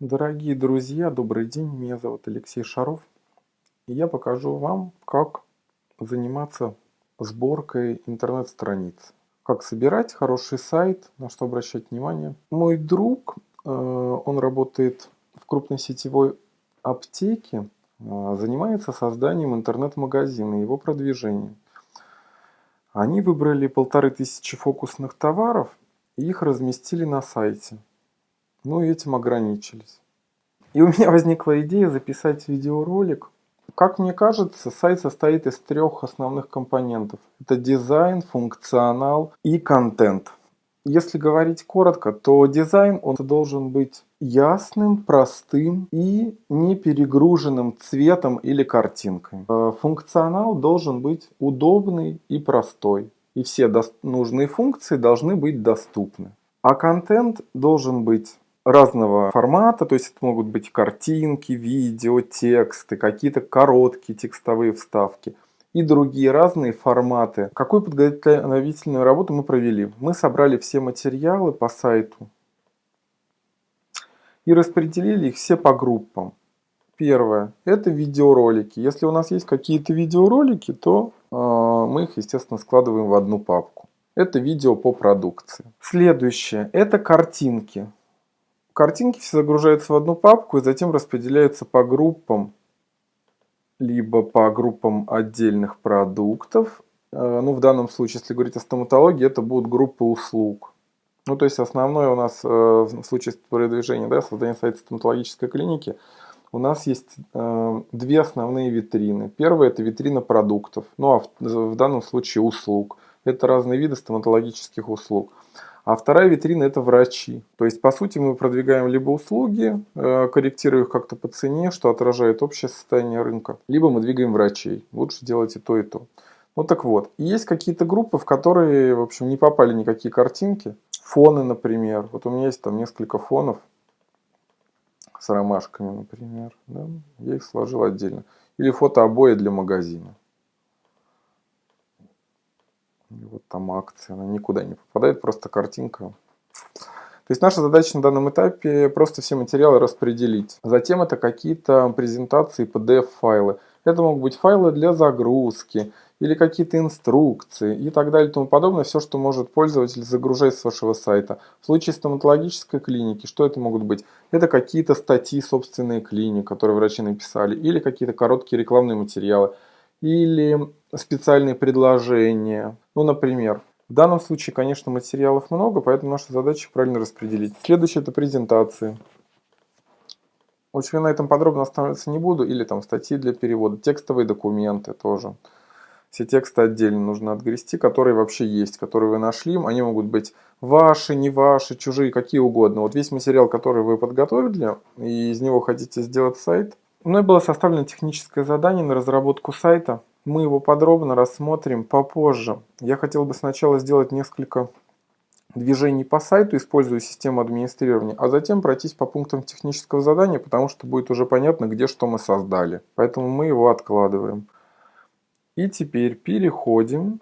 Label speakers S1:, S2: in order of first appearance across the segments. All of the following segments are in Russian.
S1: Дорогие друзья, добрый день, меня зовут Алексей Шаров. И я покажу вам, как заниматься сборкой интернет-страниц. Как собирать хороший сайт, на что обращать внимание. Мой друг, э, он работает в крупной сетевой аптеке, э, занимается созданием интернет-магазина и его продвижением. Они выбрали полторы тысячи фокусных товаров и их разместили на сайте. Ну и этим ограничились. И у меня возникла идея записать видеоролик. Как мне кажется, сайт состоит из трех основных компонентов. Это дизайн, функционал и контент. Если говорить коротко, то дизайн он должен быть ясным, простым и не перегруженным цветом или картинкой. Э, функционал должен быть удобный и простой. И все нужные функции должны быть доступны. А контент должен быть разного формата, то есть это могут быть картинки, видео, тексты, какие-то короткие текстовые вставки и другие разные форматы. Какую подготовительную работу мы провели? Мы собрали все материалы по сайту и распределили их все по группам. Первое – это видеоролики. Если у нас есть какие-то видеоролики, то э, мы их, естественно, складываем в одну папку. Это видео по продукции. Следующее – это картинки. Картинки все загружаются в одну папку и затем распределяются по группам, либо по группам отдельных продуктов. Э, ну, в данном случае, если говорить о стоматологии, это будут группы услуг. Ну, то есть основное у нас э, в случае продвижения, да, создания сайта стоматологической клиники, у нас есть э, две основные витрины. Первая это витрина продуктов, ну а в, в данном случае услуг. Это разные виды стоматологических услуг. А вторая витрина это врачи. То есть, по сути, мы продвигаем либо услуги, э, корректируя их как-то по цене, что отражает общее состояние рынка, либо мы двигаем врачей. Лучше делать и то, и то. Ну так вот, есть какие-то группы, в которые, в общем, не попали никакие картинки. Фоны, например. Вот у меня есть там несколько фонов с ромашками, например. Да? Я их сложил отдельно. Или фотообои для магазина. И вот там акция, она никуда не попадает, просто картинка. То есть наша задача на данном этапе просто все материалы распределить. Затем это какие-то презентации, PDF-файлы. Это могут быть файлы для загрузки, или какие-то инструкции и так далее и тому подобное. Все, что может пользователь загружать с вашего сайта. В случае стоматологической клиники, что это могут быть? Это какие-то статьи собственные клиник, которые врачи написали, или какие-то короткие рекламные материалы или специальные предложения. Ну, например, в данном случае, конечно, материалов много, поэтому наша задача правильно распределить. Следующее – это презентации. Очень на этом подробно останавливаться не буду. Или там статьи для перевода, текстовые документы тоже. Все тексты отдельно нужно отгрести, которые вообще есть, которые вы нашли. Они могут быть ваши, не ваши, чужие, какие угодно. Вот весь материал, который вы подготовили, и из него хотите сделать сайт, Мной было составлено техническое задание на разработку сайта. Мы его подробно рассмотрим попозже. Я хотел бы сначала сделать несколько движений по сайту, используя систему администрирования, а затем пройтись по пунктам технического задания, потому что будет уже понятно, где что мы создали. Поэтому мы его откладываем. И теперь переходим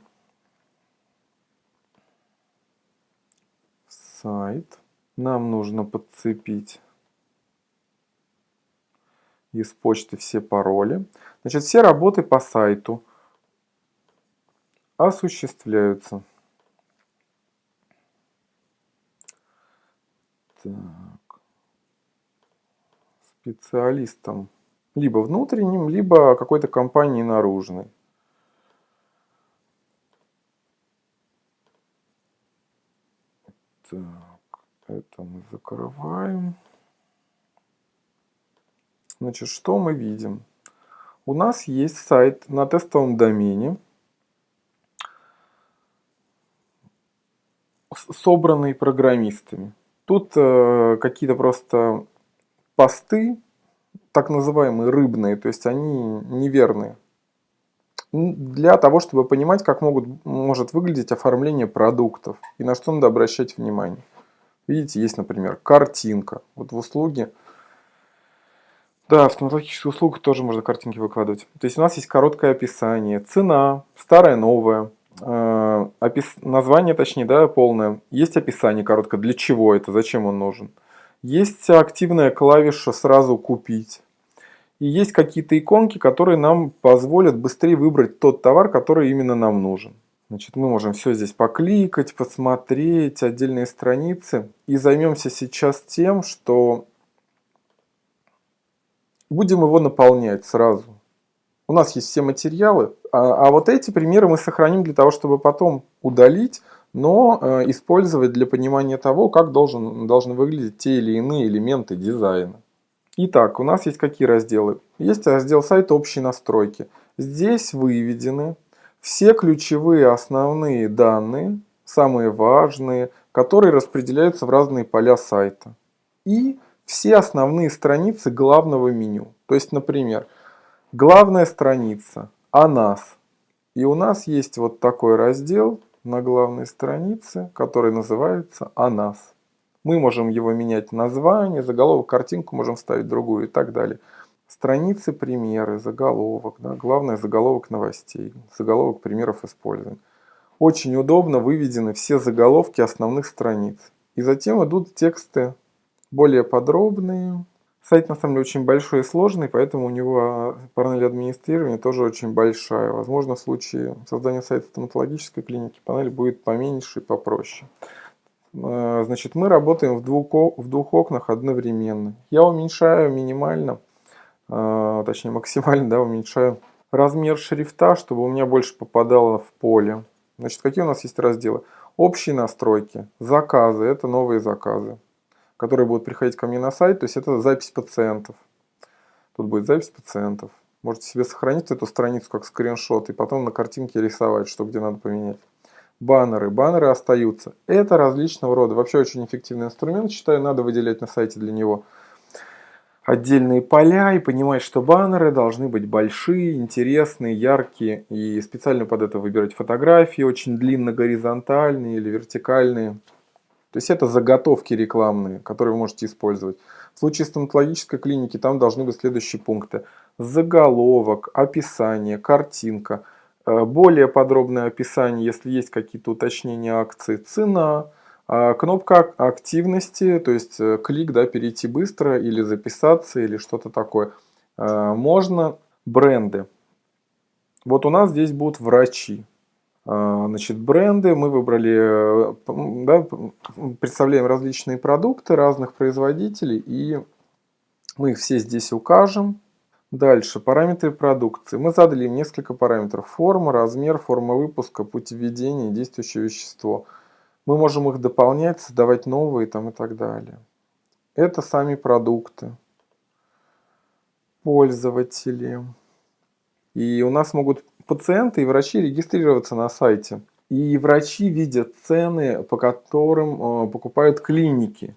S1: в сайт. Нам нужно подцепить из почты все пароли. Значит, все работы по сайту осуществляются. Так. Специалистом. Либо внутренним, либо какой-то компании наружной. Так, это мы закрываем. Значит, что мы видим? У нас есть сайт на тестовом домене, собранный программистами. Тут э, какие-то просто посты, так называемые рыбные, то есть они неверные. Для того, чтобы понимать, как могут, может выглядеть оформление продуктов и на что надо обращать внимание. Видите, есть, например, картинка. Вот в услуге да, в стоматологических услугах тоже можно картинки выкладывать. То есть у нас есть короткое описание, цена, старая, новая, э, опис... название, точнее, да, полное. Есть описание короткое, для чего это, зачем он нужен. Есть активная клавиша «Сразу купить». И есть какие-то иконки, которые нам позволят быстрее выбрать тот товар, который именно нам нужен. Значит, мы можем все здесь покликать, посмотреть, отдельные страницы. И займемся сейчас тем, что будем его наполнять сразу. У нас есть все материалы, а, а вот эти примеры мы сохраним для того, чтобы потом удалить, но э, использовать для понимания того, как должен, должны выглядеть те или иные элементы дизайна. Итак, у нас есть какие разделы? Есть раздел сайта «Общие настройки». Здесь выведены все ключевые основные данные, самые важные, которые распределяются в разные поля сайта. И все основные страницы главного меню. То есть, например, главная страница о нас. И у нас есть вот такой раздел на главной странице, который называется о нас. Мы можем его менять название, заголовок, картинку можем вставить другую и так далее. Страницы, примеры, заголовок, да, главное заголовок новостей, заголовок примеров использования. Очень удобно выведены все заголовки основных страниц. И затем идут тексты более подробные. Сайт на самом деле очень большой и сложный, поэтому у него панель администрирования тоже очень большая. Возможно, в случае создания сайта стоматологической клиники панель будет поменьше и попроще. Э, значит, мы работаем в двух, в двух окнах одновременно. Я уменьшаю минимально а, точнее максимально да, уменьшаю размер шрифта, чтобы у меня больше попадало в поле. Значит, какие у нас есть разделы? Общие настройки, заказы, это новые заказы, которые будут приходить ко мне на сайт, то есть это запись пациентов. Тут будет запись пациентов. Можете себе сохранить эту страницу как скриншот и потом на картинке рисовать, что где надо поменять. Баннеры. Баннеры остаются. Это различного рода. Вообще очень эффективный инструмент, считаю, надо выделять на сайте для него отдельные поля и понимать, что баннеры должны быть большие, интересные, яркие. И специально под это выбирать фотографии очень длинно горизонтальные или вертикальные. То есть это заготовки рекламные, которые вы можете использовать. В случае стоматологической клиники там должны быть следующие пункты. Заголовок, описание, картинка, э, более подробное описание, если есть какие-то уточнения акции, цена, а кнопка активности, то есть э, клик, да, перейти быстро или записаться или что-то такое. А, можно бренды. Вот у нас здесь будут врачи. А, значит, бренды мы выбрали, э, да, представляем различные продукты разных производителей и мы их все здесь укажем. Дальше, параметры продукции. Мы задали им несколько параметров. Форма, размер, форма выпуска, путь введения, действующее вещество – мы можем их дополнять, создавать новые там и так далее. Это сами продукты, пользователи. И у нас могут пациенты и врачи регистрироваться на сайте. И врачи видят цены, по которым э, покупают клиники.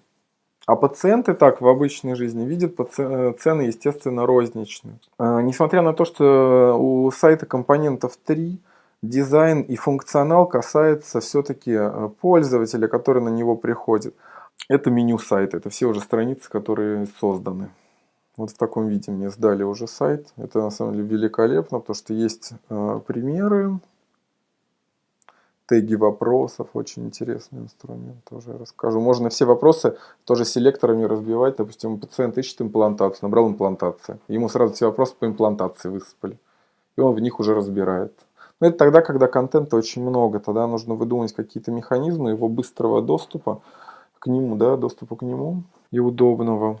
S1: А пациенты так в обычной жизни видят э, цены, естественно, розничные. Э, несмотря на то, что у сайта компонентов 3, дизайн и функционал касается все-таки пользователя, который на него приходит. Это меню сайта, это все уже страницы, которые созданы. Вот в таком виде мне сдали уже сайт. Это на самом деле великолепно, потому что есть э, примеры, теги вопросов, очень интересный инструмент, тоже расскажу. Можно все вопросы тоже селекторами разбивать. Допустим, пациент ищет имплантацию, набрал имплантация. Ему сразу все вопросы по имплантации высыпали. И он в них уже разбирает. Но это тогда, когда контента очень много, тогда нужно выдумать какие-то механизмы его быстрого доступа к нему, да, доступа к нему и удобного.